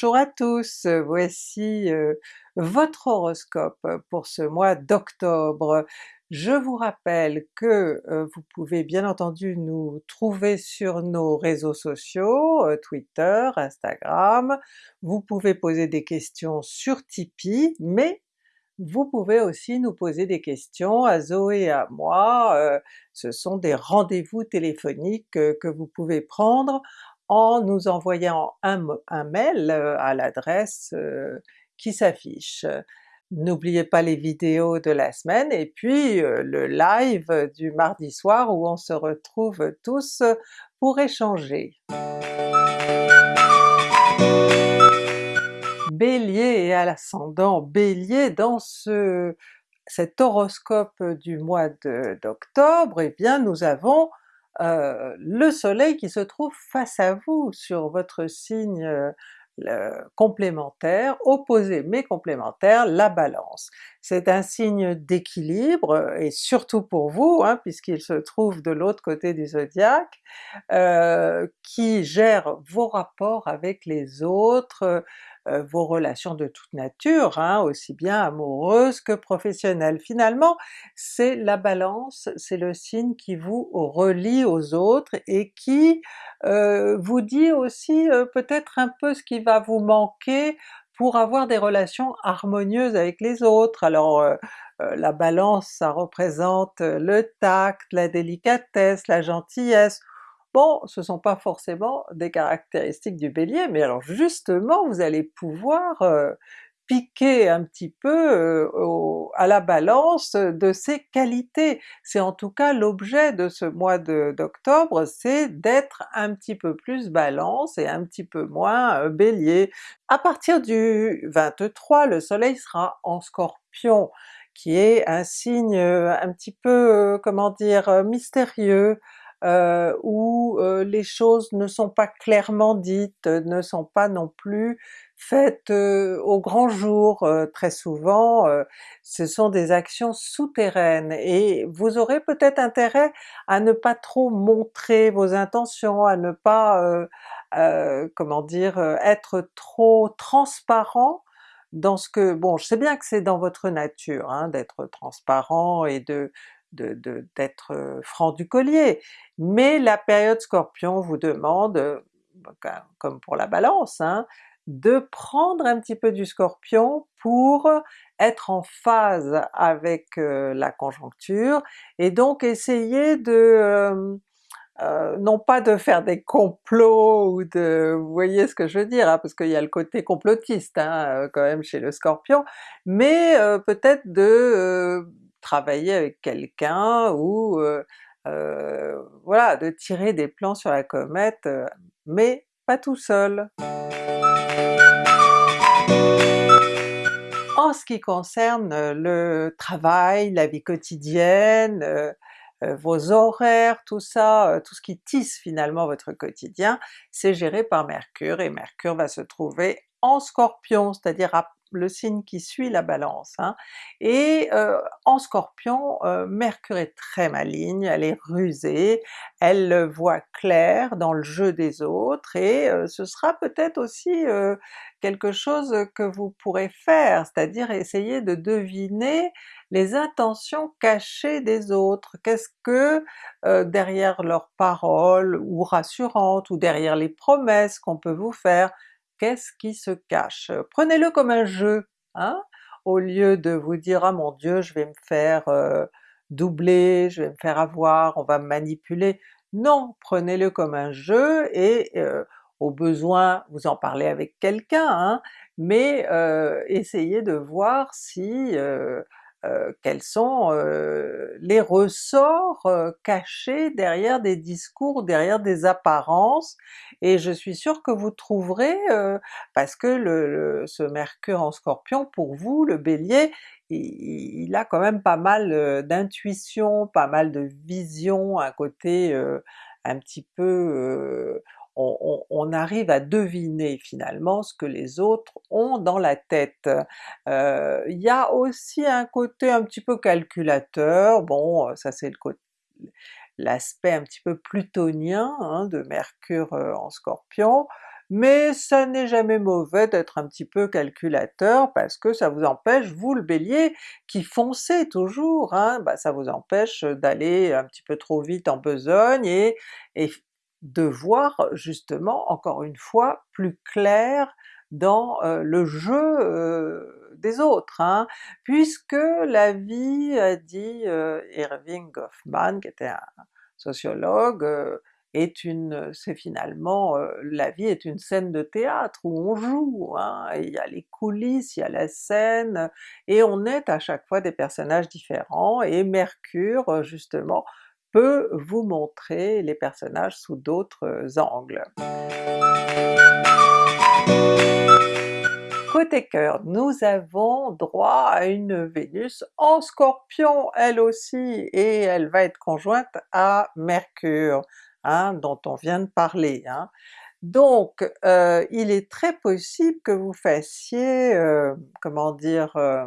Bonjour à tous, voici euh, votre horoscope pour ce mois d'octobre. Je vous rappelle que euh, vous pouvez bien entendu nous trouver sur nos réseaux sociaux, euh, Twitter, Instagram, vous pouvez poser des questions sur Tipeee, mais vous pouvez aussi nous poser des questions à Zoé et à moi, ce sont des rendez-vous téléphoniques que vous pouvez prendre en nous envoyant un, mail euh, à l'adresse euh, qui s'affiche. N'oubliez pas les vidéos de la semaine et puis euh, le live du mardi soir où on se retrouve tous pour échanger. Bélier et à l'ascendant Bélier, dans ce, cet horoscope du mois d'octobre, eh bien nous avons euh, le soleil qui se trouve face à vous sur votre signe euh, complémentaire, opposé mais complémentaire, la Balance. C'est un signe d'équilibre, et surtout pour vous, hein, puisqu'il se trouve de l'autre côté du zodiaque, euh, qui gère vos rapports avec les autres, euh, vos relations de toute nature, hein, aussi bien amoureuses que professionnelles. Finalement, c'est la Balance, c'est le signe qui vous relie aux autres et qui euh, vous dit aussi euh, peut-être un peu ce qui va vous manquer pour avoir des relations harmonieuses avec les autres. Alors la Balance ça représente le tact, la délicatesse, la gentillesse, Bon, ce sont pas forcément des caractéristiques du Bélier, mais alors justement vous allez pouvoir euh, piquer un petit peu euh, à la Balance de ces qualités. C'est en tout cas l'objet de ce mois d'octobre, c'est d'être un petit peu plus Balance et un petit peu moins euh, Bélier. À partir du 23, le soleil sera en Scorpion, qui est un signe un petit peu, comment dire, mystérieux, euh, où euh, les choses ne sont pas clairement dites, ne sont pas non plus faites euh, au grand jour. très souvent ce sont des actions souterraines et vous aurez peut-être intérêt à ne pas trop montrer vos intentions, à ne pas, comment dire, être trop transparent dans ce que... bon je sais bien que c'est dans votre nature hein, d'être transparent et de, d'être de, franc du collier, mais la période Scorpion vous demande, comme pour la Balance, hein, de prendre un petit peu du Scorpion pour être en phase avec la conjoncture, et donc essayer de euh, non pas de faire des complots ou de... vous voyez ce que je veux dire, hein, parce qu'il y a le côté complotiste hein, quand même chez le Scorpion, mais peut-être de travailler avec quelqu'un ou voilà, de tirer des plans sur la comète, mais pas tout seul. En ce qui concerne le travail, la vie quotidienne, vos horaires, tout ça, tout ce qui tisse finalement votre quotidien, c'est géré par Mercure, et Mercure va se trouver en Scorpion, c'est-à-dire à le signe qui suit la Balance. Hein. Et euh, en Scorpion, euh, Mercure est très maligne, elle est rusée, elle voit clair dans le jeu des autres, et euh, ce sera peut-être aussi quelque chose que vous pourrez faire, c'est-à-dire essayer de deviner les intentions cachées des autres. Qu'est-ce que derrière leurs paroles ou rassurantes, ou derrière les promesses qu'on peut vous faire, qu'est-ce qui se cache? Prenez-le comme un jeu, hein? au lieu de vous dire ah mon Dieu je vais me faire doubler, je vais me faire avoir, on va me manipuler. Non, prenez-le comme un jeu et au besoin vous en parlez avec quelqu'un, hein, mais essayez de voir si euh, quels sont euh, les ressorts euh, cachés derrière des discours, derrière des apparences, et je suis sûre que vous trouverez, parce que le, ce Mercure en Scorpion, pour vous, le Bélier, il a quand même pas mal d'intuition, pas mal de vision, un côté un petit peu on, arrive à deviner finalement ce que les autres ont dans la tête. Euh, il y a aussi un côté un petit peu calculateur, bon ça c'est l'aspect un petit peu plutonien hein, de Mercure euh, en Scorpion, mais ça n'est jamais mauvais d'être un petit peu calculateur parce que ça vous empêche, vous le Bélier, qui foncez toujours, hein, bah ça vous empêche d'aller un petit peu trop vite en besogne et de voir justement, encore une fois, plus clair dans le jeu des autres, hein, puisque la vie, a dit Irving Goffman, qui était un sociologue, est une, c'est finalement, la vie est une scène de théâtre où on joue, hein, il y a les coulisses, il y a la scène, et on est à chaque fois des personnages différents, et Mercure justement vous montrer les personnages sous d'autres angles. Côté cœur, nous avons droit à une Vénus en Scorpion elle aussi, et elle va être conjointe à Mercure, hein, dont on vient de parler. Hein. Donc euh, il est très possible que vous fassiez, euh, comment dire, euh,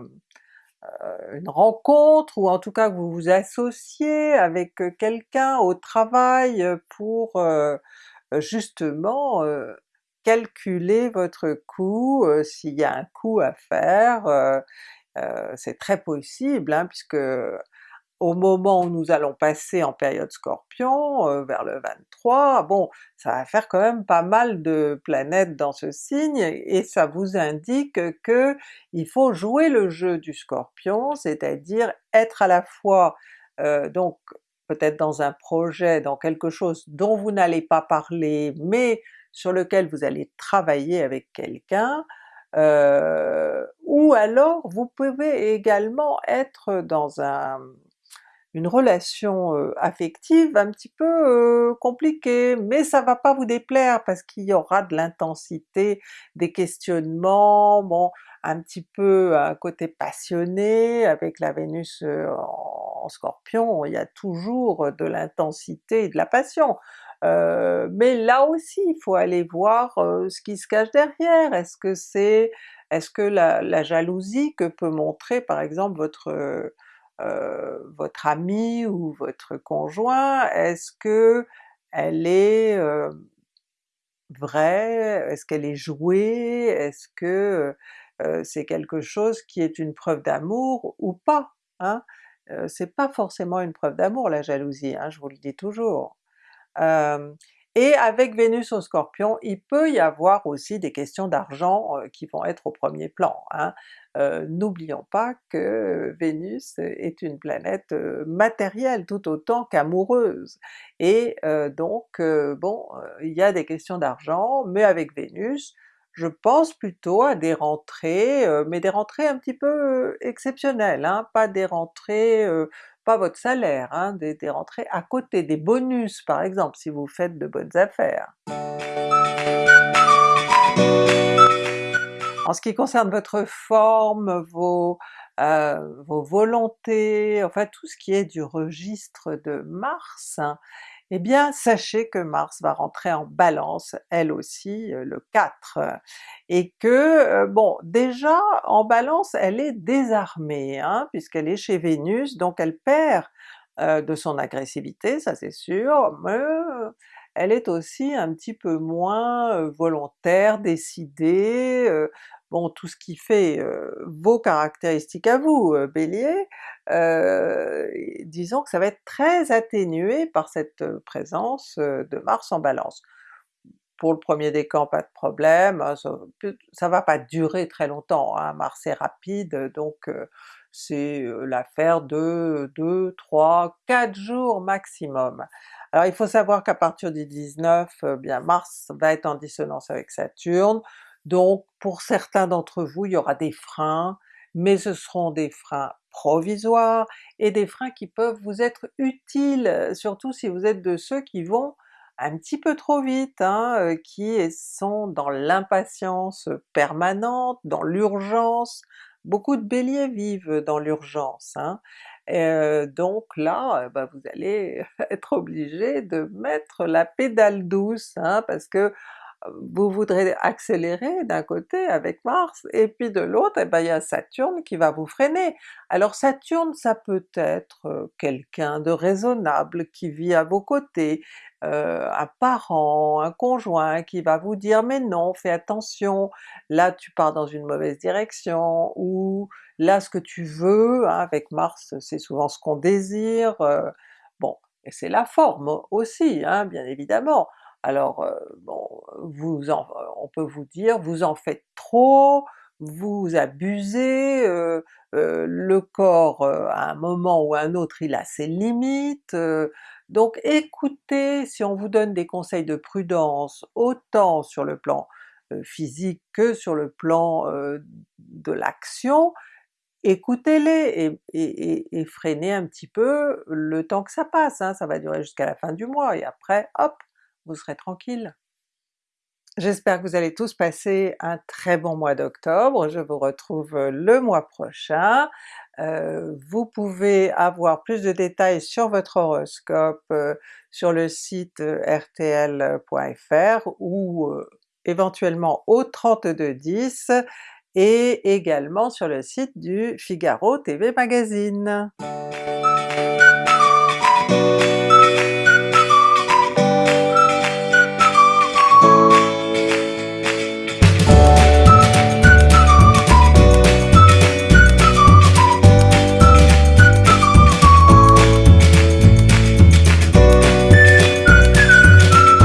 une rencontre, ou en tout cas que vous vous associez avec quelqu'un au travail pour justement calculer votre coût, s'il y a un coût à faire, c'est très possible hein, puisque au moment où nous allons passer en période Scorpion, vers le 23, bon ça va faire quand même pas mal de planètes dans ce signe, et ça vous indique que il faut jouer le jeu du Scorpion, c'est-à-dire être à la fois donc peut-être dans un projet, dans quelque chose dont vous n'allez pas parler, mais sur lequel vous allez travailler avec quelqu'un, euh, ou alors vous pouvez également être dans un, une relation affective un petit peu compliquée, mais ça va pas vous déplaire parce qu'il y aura de l'intensité, des questionnements, bon un petit peu un côté passionné avec la Vénus en Scorpion, il y a toujours de l'intensité et de la passion. Mais là aussi il faut aller voir ce qui se cache derrière, est-ce que c'est est-ce que la, jalousie que peut montrer par exemple votre euh, votre ami ou votre conjoint, est-ce que elle est vraie, est-ce qu'elle est jouée, est-ce que c'est quelque chose qui est une preuve d'amour ou pas? Hein? c'est pas forcément une preuve d'amour la jalousie, hein, je vous le dis toujours et avec Vénus au Scorpion, il peut y avoir aussi des questions d'argent qui vont être au premier plan. Hein. N'oublions pas que Vénus est une planète matérielle tout autant qu'amoureuse, et donc bon, il y a des questions d'argent, mais avec Vénus, je pense plutôt à des rentrées, mais des rentrées un petit peu exceptionnelles, hein, pas des rentrées votre salaire, hein, des, rentrées à côté, des bonus par exemple si vous faites de bonnes affaires. En ce qui concerne votre forme, vos, euh, vos volontés, enfin tout ce qui est du registre de Mars, hein, eh bien sachez que Mars va rentrer en Balance elle aussi euh, le 4, et que euh, bon déjà en Balance elle est désarmée hein, puisqu'elle est chez Vénus, donc elle perd euh, de son agressivité, ça c'est sûr, mais elle est aussi un petit peu moins volontaire, décidée, bon tout ce qui fait vos caractéristiques à vous Bélier, disons que ça va être très atténué par cette présence de Mars en Balance. Pour le premier décan pas de problème, hein, ça, va pas durer très longtemps, hein, Mars est rapide donc c'est l'affaire de 2, 3, 4 jours maximum. Alors il faut savoir qu'à partir du 19, bien Mars va être en dissonance avec Saturne, donc pour certains d'entre vous il y aura des freins, mais ce seront des freins provisoires et des freins qui peuvent vous être utiles, surtout si vous êtes de ceux qui vont un petit peu trop vite, hein, qui sont dans l'impatience permanente, dans l'urgence, beaucoup de Béliers vivent dans l'urgence, hein. donc là, bah, vous allez être obligé de mettre la pédale douce, hein, parce que vous voudrez accélérer d'un côté avec Mars, et puis de l'autre, et ben il y a Saturne qui va vous freiner. Alors Saturne ça peut être quelqu'un de raisonnable qui vit à vos côtés, euh, un parent, un conjoint qui va vous dire mais non, fais attention, là tu pars dans une mauvaise direction, ou là ce que tu veux, hein, avec Mars c'est souvent ce qu'on désire, bon, et c'est la forme aussi, hein, bien évidemment. Alors bon, vous on peut vous dire vous en faites trop, vous abusez, euh, euh, le corps à un moment ou à un autre il a ses limites, donc écoutez, si on vous donne des conseils de prudence, autant sur le plan physique que sur le plan de l'action, écoutez-les et, freinez un petit peu le temps que ça passe, hein. ça va durer jusqu'à la fin du mois et après hop, vous serez tranquille. J'espère que vous allez tous passer un très bon mois d'octobre, je vous retrouve le mois prochain. Euh, vous pouvez avoir plus de détails sur votre horoscope euh, sur le site euh, rtl.fr ou éventuellement au 3210 et également sur le site du Figaro TV Magazine.